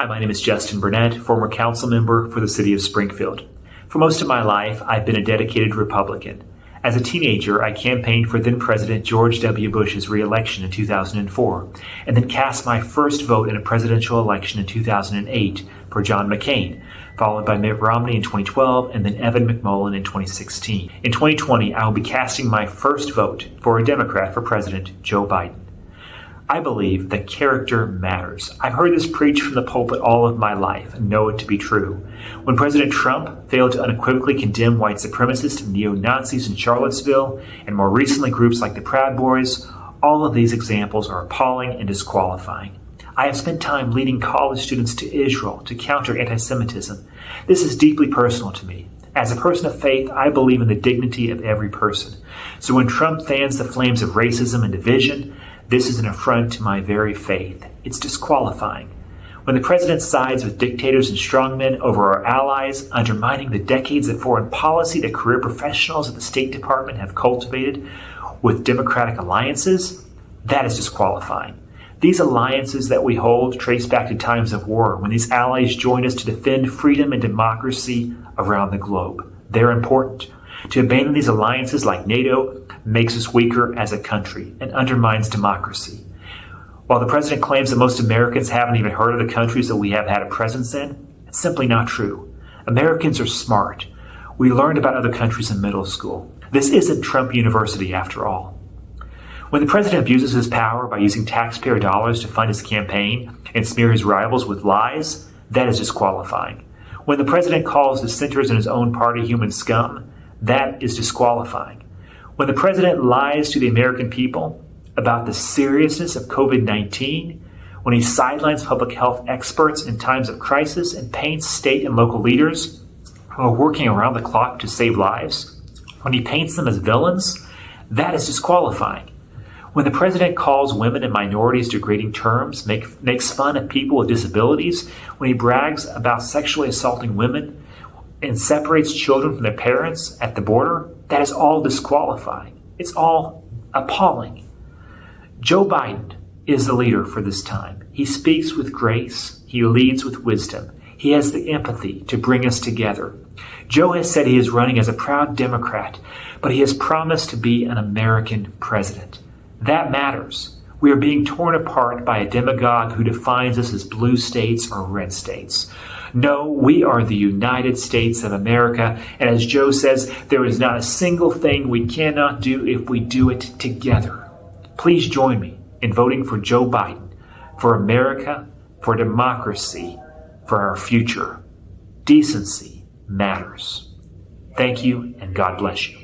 Hi, my name is Justin Burnett, former council member for the city of Springfield. For most of my life, I've been a dedicated Republican. As a teenager, I campaigned for then President George W. Bush's reelection in 2004, and then cast my first vote in a presidential election in 2008 for John McCain, followed by Mitt Romney in 2012 and then Evan McMullin in 2016. In 2020, I will be casting my first vote for a Democrat for President, Joe Biden. I believe that character matters. I've heard this preached from the pulpit all of my life and know it to be true. When President Trump failed to unequivocally condemn white supremacists and neo Nazis in Charlottesville, and more recently groups like the Proud Boys, all of these examples are appalling and disqualifying. I have spent time leading college students to Israel to counter anti Semitism. This is deeply personal to me. As a person of faith, I believe in the dignity of every person. So when Trump fans the flames of racism and division, this is an affront to my very faith. It's disqualifying. When the president sides with dictators and strongmen over our allies, undermining the decades of foreign policy that career professionals at the State Department have cultivated with democratic alliances, that is disqualifying. These alliances that we hold trace back to times of war when these allies joined us to defend freedom and democracy around the globe. They're important. To abandon these alliances like NATO makes us weaker as a country and undermines democracy. While the president claims that most Americans haven't even heard of the countries that we have had a presence in, it's simply not true. Americans are smart. We learned about other countries in middle school. This isn't Trump University after all. When the president abuses his power by using taxpayer dollars to fund his campaign and smear his rivals with lies, that is disqualifying. When the president calls dissenters in his own party human scum, that is disqualifying. When the president lies to the American people about the seriousness of COVID 19, when he sidelines public health experts in times of crisis and paints state and local leaders who are working around the clock to save lives, when he paints them as villains, that is disqualifying. When the president calls women and minorities degrading terms, make, makes fun of people with disabilities, when he brags about sexually assaulting women, and separates children from their parents at the border, that is all disqualifying. It's all appalling. Joe Biden is the leader for this time. He speaks with grace, he leads with wisdom. He has the empathy to bring us together. Joe has said he is running as a proud Democrat, but he has promised to be an American president. That matters. We are being torn apart by a demagogue who defines us as blue states or red states. No, we are the United States of America. And as Joe says, there is not a single thing we cannot do if we do it together. Please join me in voting for Joe Biden, for America, for democracy, for our future. Decency matters. Thank you, and God bless you.